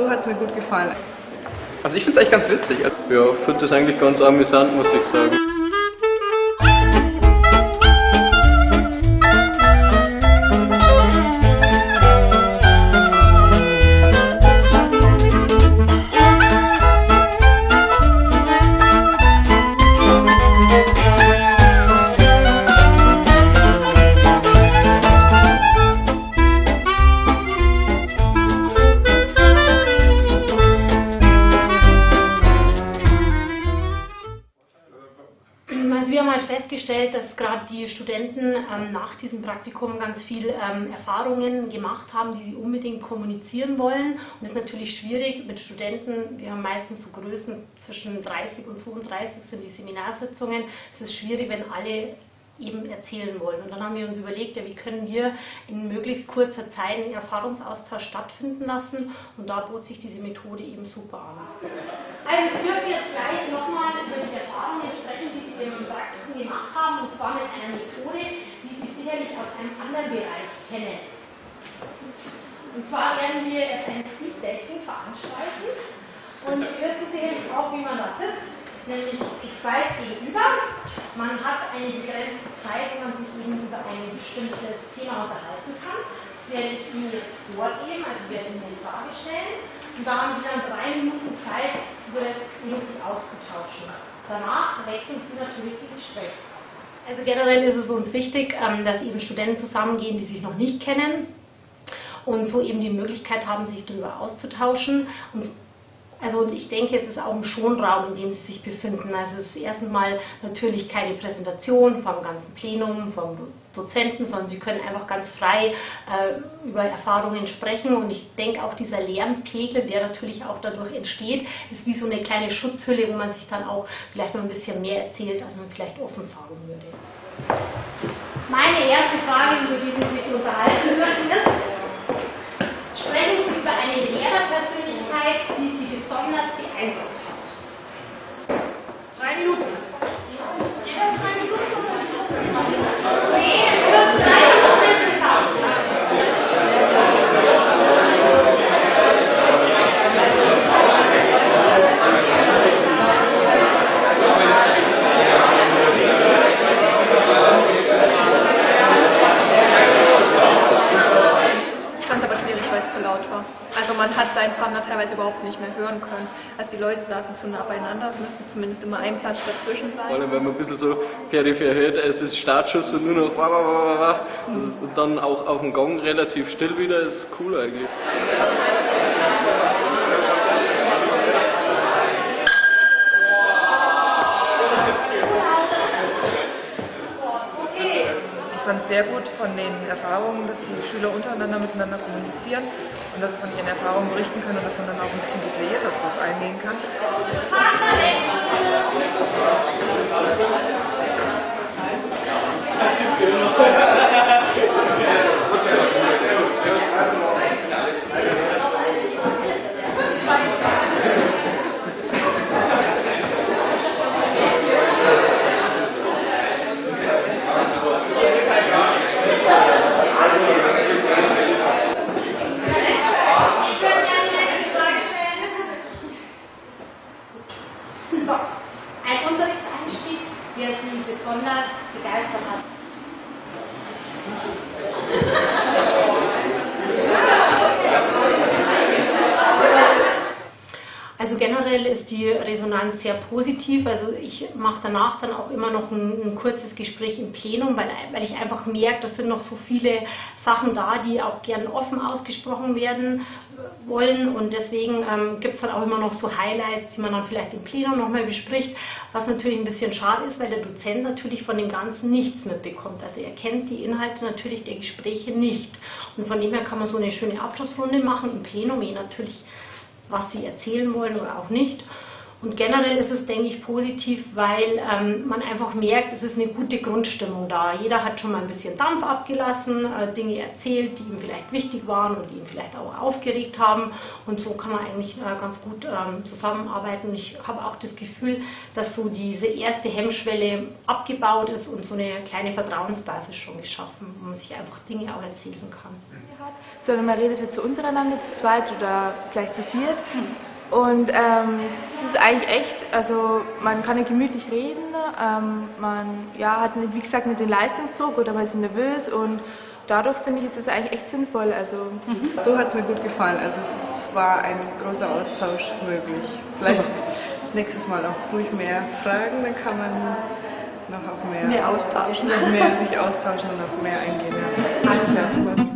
So hat es mir gut gefallen. Also ich finde es eigentlich ganz witzig. Ja, finde das eigentlich ganz amüsant, muss ich sagen. Festgestellt, dass gerade die Studenten ähm, nach diesem Praktikum ganz viel ähm, Erfahrungen gemacht haben, die sie unbedingt kommunizieren wollen. Und das ist natürlich schwierig mit Studenten, wir haben meistens so Größen zwischen 30 und 32 sind die Seminarsitzungen. Es ist schwierig, wenn alle eben erzählen wollen. Und dann haben wir uns überlegt, ja, wie können wir in möglichst kurzer Zeit einen Erfahrungsaustausch stattfinden lassen. Und da bot sich diese Methode eben super an. Also ich würde jetzt gleich nochmal über die Erfahrungen sprechen, die Sie im Praktikum gemacht haben, und zwar mit einer Methode, die Sie sicherlich aus einem anderen Bereich kennen. Und zwar werden wir jetzt ein Speed Dating veranstalten. Und Sie wissen sicherlich auch, wie man das sitzt nämlich zu zweit gegenüber. Man hat eine begrenzte Zeit, wo man sich eben über ein bestimmtes Thema unterhalten kann. Das werde ich Ihnen jetzt vorgeben, also werde Ihnen eine Frage stellen. Und da haben Sie dann drei Minuten Zeit, über das irgendwie auszutauschen. Danach wechseln Sie natürlich die Gespräche. Also generell ist es uns wichtig, ähm, dass eben Studenten zusammengehen, die sich noch nicht kennen und so eben die Möglichkeit haben, sich darüber auszutauschen. Und also und ich denke, es ist auch ein Schonraum, in dem Sie sich befinden. Also es ist erstens mal natürlich keine Präsentation vom ganzen Plenum, vom Dozenten, sondern Sie können einfach ganz frei äh, über Erfahrungen sprechen. Und ich denke auch dieser Lernpegel, der natürlich auch dadurch entsteht, ist wie so eine kleine Schutzhülle, wo man sich dann auch vielleicht noch ein bisschen mehr erzählt, als man vielleicht offen sagen würde. Meine erste Frage, über die Sie sich unterhalten möchten, ist, sprechen Sie über eine Lehrerpersönlichkeit, die Sie besonders beeindruckt hat. Drei Minuten. Jeder drei Minuten oder Nee, nur drei Ich fand es aber schwierig, weil es zu laut war. Also man hat seinen Partner teilweise überhaupt nicht mehr hören können. Also die Leute saßen zu nah beieinander, es müsste zumindest immer ein Platz dazwischen Vor sein. allem, wenn man ein bisschen so peripher hört, es ist Startschuss und nur noch wah, wah, wah, wah, wah. und dann auch auf dem Gong relativ still wieder, ist cool eigentlich. Ich fand es sehr gut von den Erfahrungen, dass die Schüler untereinander miteinander kommunizieren und dass sie von ihren Erfahrungen berichten können und dass man dann auch ein bisschen detaillierter darauf eingehen kann. So, ein Unterrichtseinstieg, der Sie besonders begeistert hat. Generell ist die Resonanz sehr positiv. Also ich mache danach dann auch immer noch ein, ein kurzes Gespräch im Plenum, weil, weil ich einfach merke, das sind noch so viele Sachen da, die auch gern offen ausgesprochen werden wollen. Und deswegen ähm, gibt es dann auch immer noch so Highlights, die man dann vielleicht im Plenum nochmal bespricht, was natürlich ein bisschen schade ist, weil der Dozent natürlich von dem Ganzen nichts mitbekommt. Also er kennt die Inhalte natürlich der Gespräche nicht. Und von dem her kann man so eine schöne Abschlussrunde machen im Plenum, je natürlich was sie erzählen wollen oder auch nicht. Und generell ist es, denke ich, positiv, weil ähm, man einfach merkt, es ist eine gute Grundstimmung da. Jeder hat schon mal ein bisschen Dampf abgelassen, äh, Dinge erzählt, die ihm vielleicht wichtig waren und die ihn vielleicht auch aufgeregt haben. Und so kann man eigentlich äh, ganz gut ähm, zusammenarbeiten. Ich habe auch das Gefühl, dass so diese erste Hemmschwelle abgebaut ist und so eine kleine Vertrauensbasis schon geschaffen, wo man sich einfach Dinge auch erzählen kann. Sondern man redet halt so untereinander zu zweit oder vielleicht zu viert. Und ähm, das ist eigentlich echt, also man kann ja gemütlich reden, ähm, man ja, hat nicht, wie gesagt nicht den Leistungsdruck oder man ist nervös und dadurch finde ich, ist das eigentlich echt sinnvoll. Also So hat es mir gut gefallen. Also es war ein großer Austausch möglich. Vielleicht nächstes Mal auch ruhig mehr fragen, dann kann man noch auf mehr, Mehr austauschen. noch mehr sich austauschen und auf mehr eingehen. Ja. Alles klar.